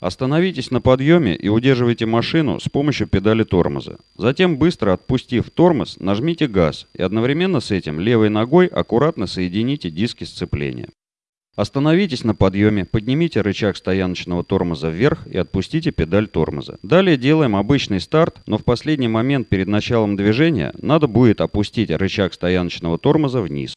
Остановитесь на подъеме и удерживайте машину с помощью педали тормоза. Затем, быстро отпустив тормоз, нажмите газ и одновременно с этим левой ногой аккуратно соедините диски сцепления. Остановитесь на подъеме, поднимите рычаг стояночного тормоза вверх и отпустите педаль тормоза. Далее делаем обычный старт, но в последний момент перед началом движения надо будет опустить рычаг стояночного тормоза вниз.